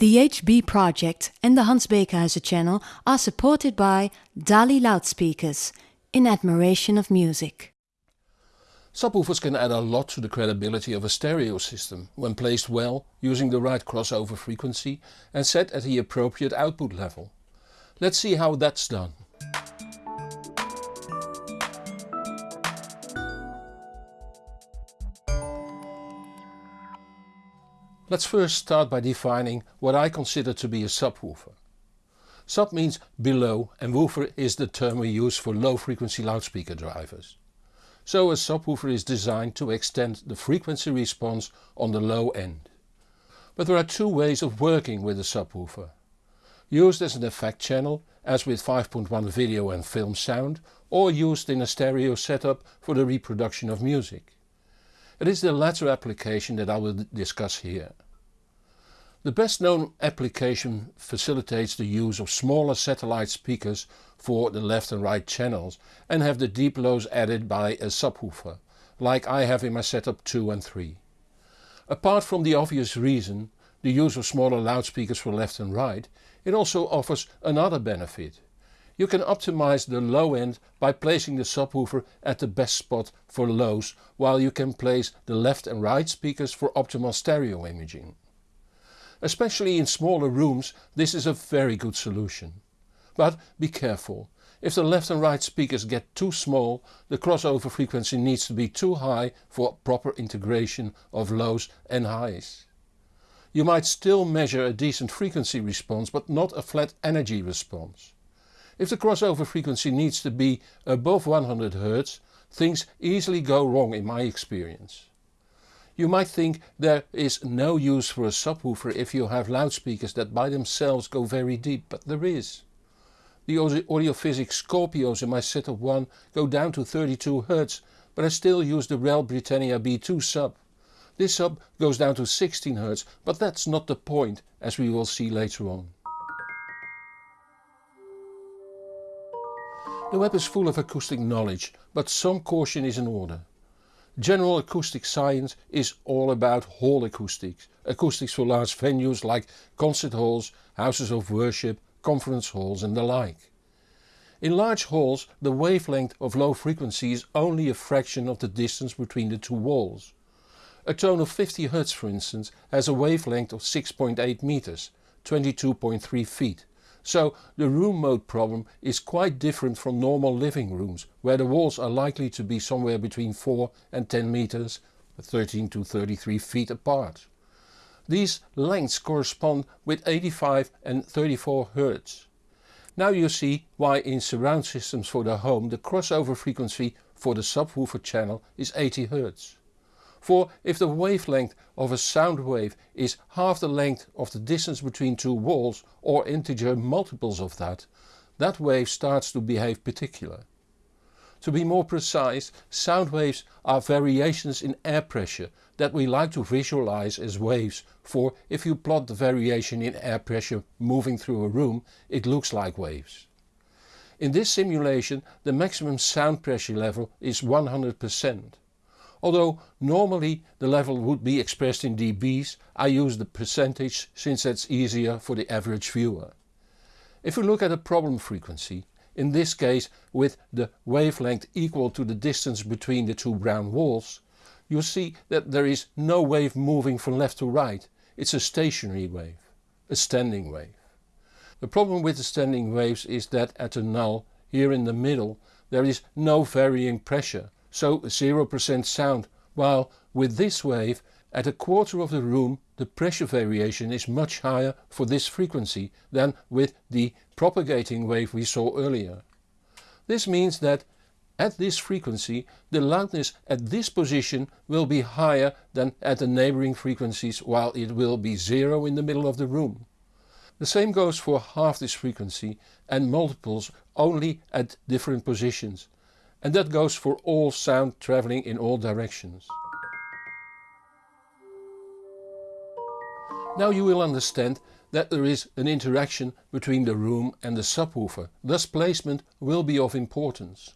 The HB project and the Hans Beekhuizen channel are supported by Dali loudspeakers, in admiration of music. Subwoofers can add a lot to the credibility of a stereo system when placed well using the right crossover frequency and set at the appropriate output level. Let's see how that's done. Let's first start by defining what I consider to be a subwoofer. Sub means below and woofer is the term we use for low frequency loudspeaker drivers. So a subwoofer is designed to extend the frequency response on the low end. But there are two ways of working with a subwoofer. Used as an effect channel as with 5.1 video and film sound or used in a stereo setup for the reproduction of music. It is the latter application that I will discuss here. The best known application facilitates the use of smaller satellite speakers for the left and right channels and have the deep lows added by a subwoofer, like I have in my setup 2 and 3. Apart from the obvious reason, the use of smaller loudspeakers for left and right, it also offers another benefit. You can optimize the low end by placing the subwoofer at the best spot for lows while you can place the left and right speakers for optimal stereo imaging. Especially in smaller rooms this is a very good solution. But be careful, if the left and right speakers get too small the crossover frequency needs to be too high for proper integration of lows and highs. You might still measure a decent frequency response but not a flat energy response. If the crossover frequency needs to be above 100 Hz things easily go wrong in my experience. You might think there is no use for a subwoofer if you have loudspeakers that by themselves go very deep, but there is. The Audio Physic Scorpios in my setup 1 go down to 32 Hz, but I still use the REL Britannia B2 sub. This sub goes down to 16 Hz, but that's not the point as we will see later on. The web is full of acoustic knowledge, but some caution is in order. General acoustic science is all about hall acoustics, acoustics for large venues like concert halls, houses of worship, conference halls and the like. In large halls the wavelength of low frequency is only a fraction of the distance between the two walls. A tone of 50 Hz for instance has a wavelength of 6.8 meters, 22.3 feet. So the room mode problem is quite different from normal living rooms where the walls are likely to be somewhere between 4 and 10 meters, 13 to 33 feet apart. These lengths correspond with 85 and 34 Hz. Now you see why in surround systems for the home the crossover frequency for the subwoofer channel is 80 Hz. For if the wavelength of a sound wave is half the length of the distance between two walls or integer multiples of that, that wave starts to behave particular. To be more precise, sound waves are variations in air pressure that we like to visualize as waves for if you plot the variation in air pressure moving through a room it looks like waves. In this simulation the maximum sound pressure level is 100%. Although normally the level would be expressed in dBs, I use the percentage since that's easier for the average viewer. If we look at a problem frequency, in this case with the wavelength equal to the distance between the two brown walls, you see that there is no wave moving from left to right, it's a stationary wave, a standing wave. The problem with the standing waves is that at a null, here in the middle, there is no varying pressure so 0% sound, while with this wave at a quarter of the room the pressure variation is much higher for this frequency than with the propagating wave we saw earlier. This means that at this frequency the loudness at this position will be higher than at the neighboring frequencies while it will be zero in the middle of the room. The same goes for half this frequency and multiples only at different positions and that goes for all sound traveling in all directions. Now you will understand that there is an interaction between the room and the subwoofer, thus placement will be of importance.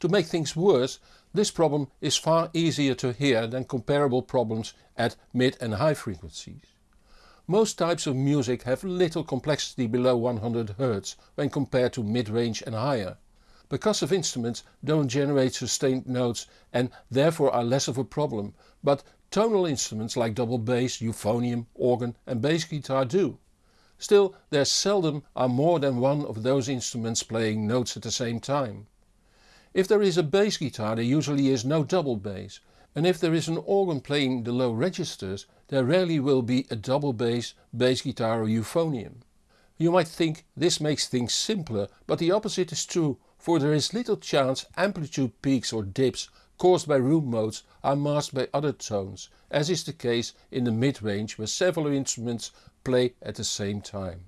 To make things worse, this problem is far easier to hear than comparable problems at mid and high frequencies. Most types of music have little complexity below 100 Hz when compared to mid-range and higher. Percussive instruments don't generate sustained notes and therefore are less of a problem, but tonal instruments like double bass, euphonium, organ and bass guitar do. Still there seldom are more than one of those instruments playing notes at the same time. If there is a bass guitar there usually is no double bass and if there is an organ playing the low registers there rarely will be a double bass, bass guitar or euphonium. You might think this makes things simpler but the opposite is true for there is little chance amplitude peaks or dips caused by room modes are masked by other tones, as is the case in the mid-range where several instruments play at the same time.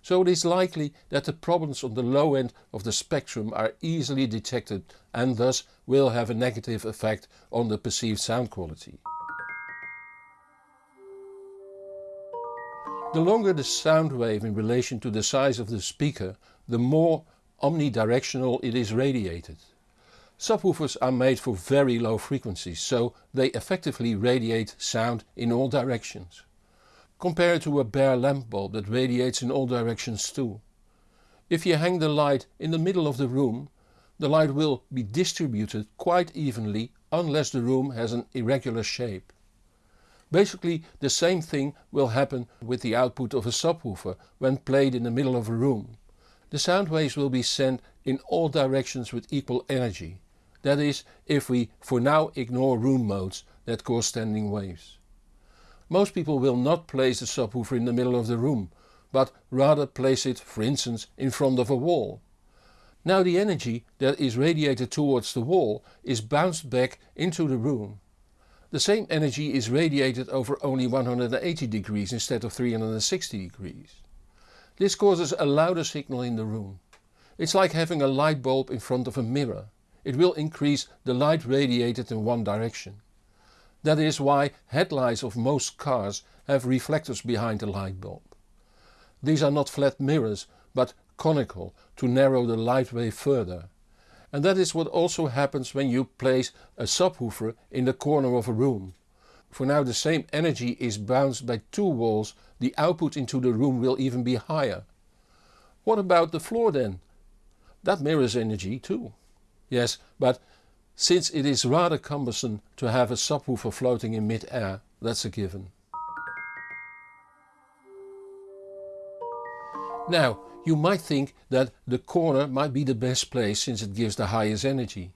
So it is likely that the problems on the low end of the spectrum are easily detected and thus will have a negative effect on the perceived sound quality. The longer the sound wave in relation to the size of the speaker, the more omnidirectional it is radiated. Subwoofers are made for very low frequencies, so they effectively radiate sound in all directions. Compare to a bare lamp bulb that radiates in all directions too. If you hang the light in the middle of the room, the light will be distributed quite evenly unless the room has an irregular shape. Basically the same thing will happen with the output of a subwoofer when played in the middle of a room. The sound waves will be sent in all directions with equal energy. That is if we for now ignore room modes that cause standing waves. Most people will not place the subwoofer in the middle of the room, but rather place it for instance in front of a wall. Now the energy that is radiated towards the wall is bounced back into the room. The same energy is radiated over only 180 degrees instead of 360 degrees. This causes a louder signal in the room. It's like having a light bulb in front of a mirror. It will increase the light radiated in one direction. That is why headlights of most cars have reflectors behind the light bulb. These are not flat mirrors but conical to narrow the light wave further. And that is what also happens when you place a subwoofer in the corner of a room. For now the same energy is bounced by two walls, the output into the room will even be higher. What about the floor then? That mirrors energy too. Yes, but since it is rather cumbersome to have a subwoofer floating in mid-air, that's a given. Now, you might think that the corner might be the best place since it gives the highest energy.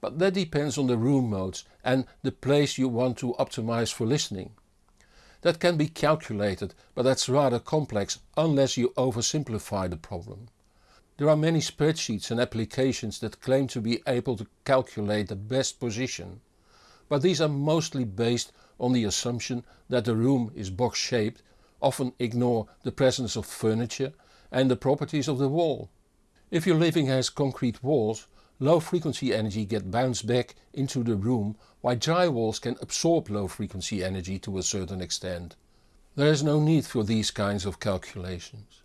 But that depends on the room modes and the place you want to optimize for listening. That can be calculated but that's rather complex unless you oversimplify the problem. There are many spreadsheets and applications that claim to be able to calculate the best position. But these are mostly based on the assumption that the room is box shaped, often ignore the presence of furniture and the properties of the wall. If your living has concrete walls low frequency energy get bounced back into the room while dry walls can absorb low frequency energy to a certain extent. There is no need for these kinds of calculations.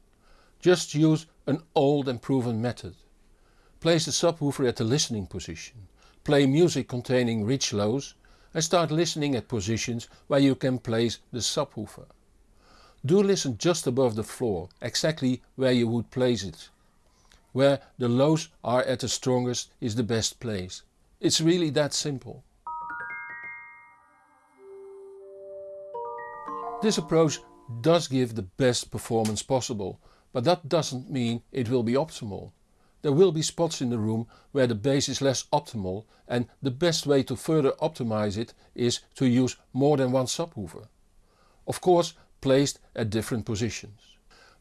Just use an old and proven method. Place the subwoofer at the listening position, play music containing rich lows and start listening at positions where you can place the subwoofer. Do listen just above the floor, exactly where you would place it where the lows are at the strongest is the best place. It's really that simple. This approach does give the best performance possible, but that doesn't mean it will be optimal. There will be spots in the room where the bass is less optimal and the best way to further optimize it is to use more than one subwoofer. Of course placed at different positions.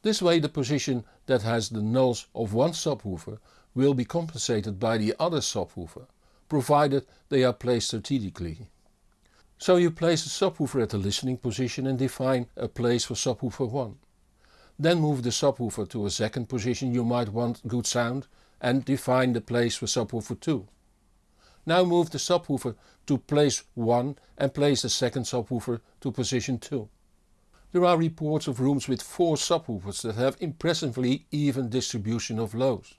This way the position that has the nulls of one subwoofer will be compensated by the other subwoofer, provided they are placed strategically. So you place the subwoofer at the listening position and define a place for subwoofer 1. Then move the subwoofer to a second position you might want good sound and define the place for subwoofer 2. Now move the subwoofer to place 1 and place the second subwoofer to position 2. There are reports of rooms with 4 subwoofers that have impressively even distribution of lows.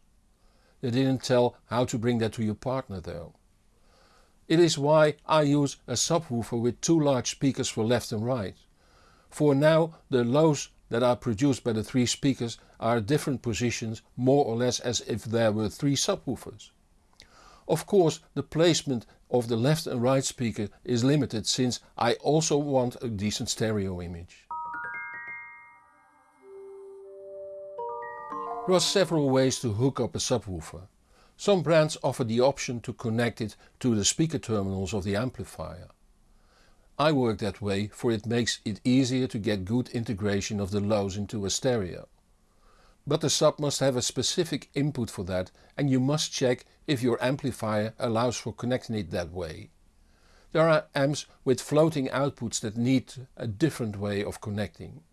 They didn't tell how to bring that to your partner though. It is why I use a subwoofer with two large speakers for left and right. For now the lows that are produced by the three speakers are different positions more or less as if there were three subwoofers. Of course the placement of the left and right speaker is limited since I also want a decent stereo image. There are several ways to hook up a subwoofer. Some brands offer the option to connect it to the speaker terminals of the amplifier. I work that way for it makes it easier to get good integration of the lows into a stereo. But the sub must have a specific input for that and you must check if your amplifier allows for connecting it that way. There are amps with floating outputs that need a different way of connecting.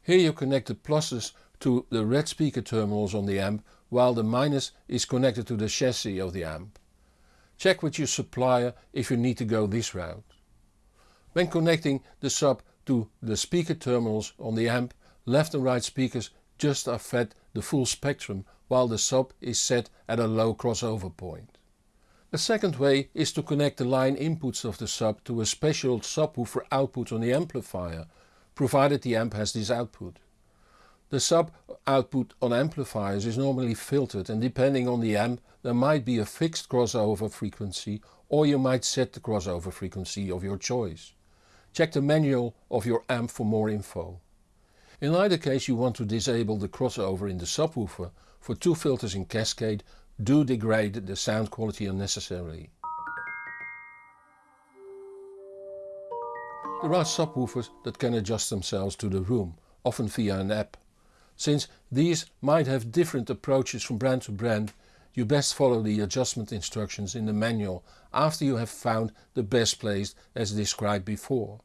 Here you connect the pluses to the red speaker terminals on the amp while the minus is connected to the chassis of the amp. Check with your supplier if you need to go this route. When connecting the sub to the speaker terminals on the amp, left and right speakers just are fed the full spectrum while the sub is set at a low crossover point. A second way is to connect the line inputs of the sub to a special subwoofer output on the amplifier, provided the amp has this output. The sub output on amplifiers is normally filtered and depending on the amp there might be a fixed crossover frequency or you might set the crossover frequency of your choice. Check the manual of your amp for more info. In either case you want to disable the crossover in the subwoofer for two filters in cascade do degrade the sound quality unnecessarily. There are subwoofers that can adjust themselves to the room, often via an app. Since these might have different approaches from brand to brand, you best follow the adjustment instructions in the manual after you have found the best place as described before.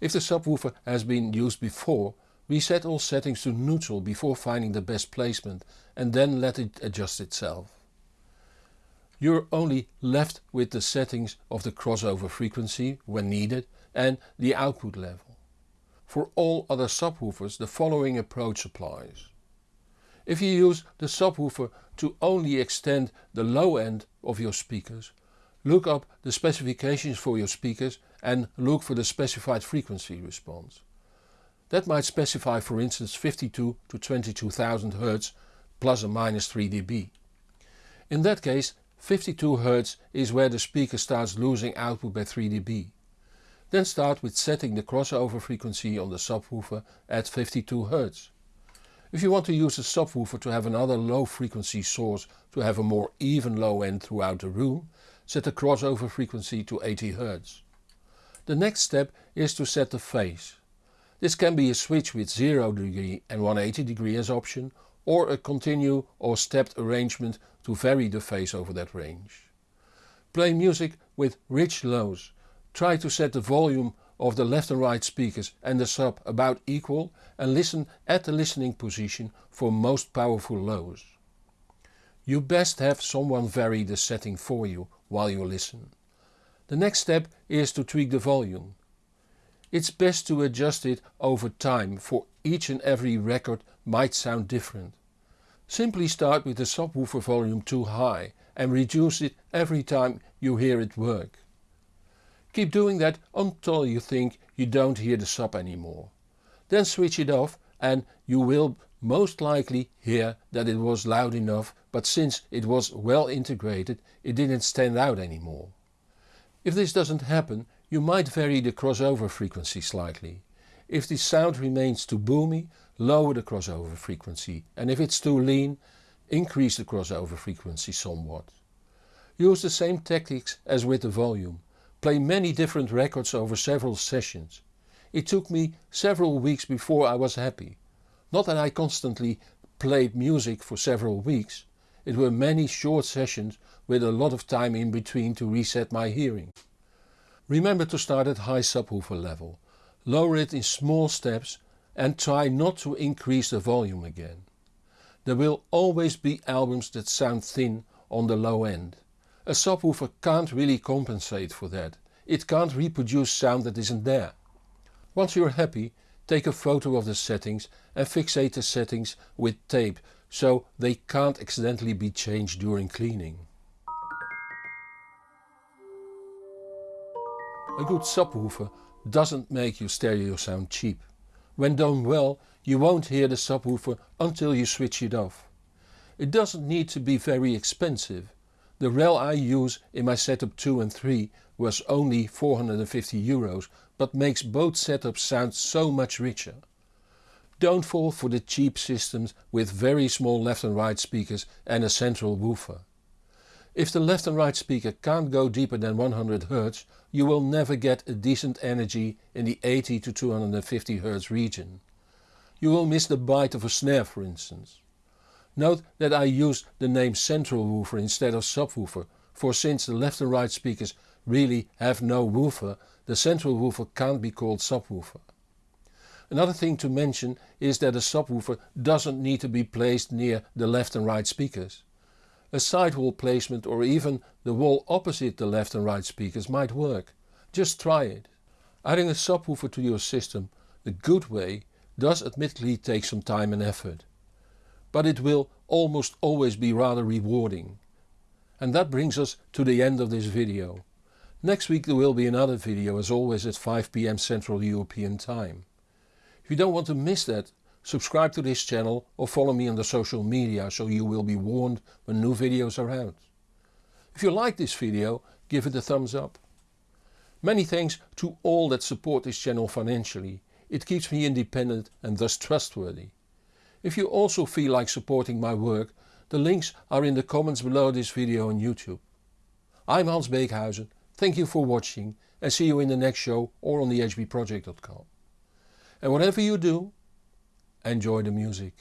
If the subwoofer has been used before, reset all settings to neutral before finding the best placement and then let it adjust itself. You're only left with the settings of the crossover frequency when needed and the output level. For all other subwoofers the following approach applies. If you use the subwoofer to only extend the low end of your speakers, look up the specifications for your speakers and look for the specified frequency response. That might specify for instance 52 to 22,000 Hz plus or minus 3 dB. In that case 52 Hz is where the speaker starts losing output by 3 dB. Then start with setting the crossover frequency on the subwoofer at 52 Hz. If you want to use the subwoofer to have another low frequency source to have a more even low end throughout the room, set the crossover frequency to 80 Hz. The next step is to set the phase. This can be a switch with 0 degree and 180 degree as option or a continue or stepped arrangement to vary the phase over that range. Play music with rich lows Try to set the volume of the left and right speakers and the sub about equal and listen at the listening position for most powerful lows. You best have someone vary the setting for you while you listen. The next step is to tweak the volume. It's best to adjust it over time for each and every record might sound different. Simply start with the subwoofer volume too high and reduce it every time you hear it work. Keep doing that until you think you don't hear the sub anymore. Then switch it off and you will most likely hear that it was loud enough but since it was well integrated it didn't stand out anymore. If this doesn't happen you might vary the crossover frequency slightly. If the sound remains too boomy lower the crossover frequency and if it's too lean increase the crossover frequency somewhat. Use the same tactics as with the volume play many different records over several sessions. It took me several weeks before I was happy. Not that I constantly played music for several weeks, it were many short sessions with a lot of time in between to reset my hearing. Remember to start at high subwoofer level, lower it in small steps and try not to increase the volume again. There will always be albums that sound thin on the low end. A subwoofer can't really compensate for that. It can't reproduce sound that isn't there. Once you're happy, take a photo of the settings and fixate the settings with tape so they can't accidentally be changed during cleaning. A good subwoofer doesn't make your stereo sound cheap. When done well you won't hear the subwoofer until you switch it off. It doesn't need to be very expensive. The REL I use in my setup 2 and 3 was only 450 euros but makes both setups sound so much richer. Don't fall for the cheap systems with very small left and right speakers and a central woofer. If the left and right speaker can't go deeper than 100 Hz you will never get a decent energy in the 80 to 250 Hz region. You will miss the bite of a snare for instance. Note that I used the name central woofer instead of subwoofer for since the left and right speakers really have no woofer the central woofer can't be called subwoofer. Another thing to mention is that a subwoofer doesn't need to be placed near the left and right speakers. A sidewall placement or even the wall opposite the left and right speakers might work. Just try it. Adding a subwoofer to your system the good way does admittedly take some time and effort. But it will almost always be rather rewarding. And that brings us to the end of this video. Next week there will be another video as always at 5pm Central European time. If you don't want to miss that Subscribe to this channel or follow me on the social media so you will be warned when new videos are out. If you like this video give it a thumbs up. Many thanks to all that support this channel financially, it keeps me independent and thus trustworthy. If you also feel like supporting my work the links are in the comments below this video on YouTube. I'm Hans Beekhuizen, thank you for watching and see you in the next show or on thehbproject.com. And whatever you do Enjoy the music.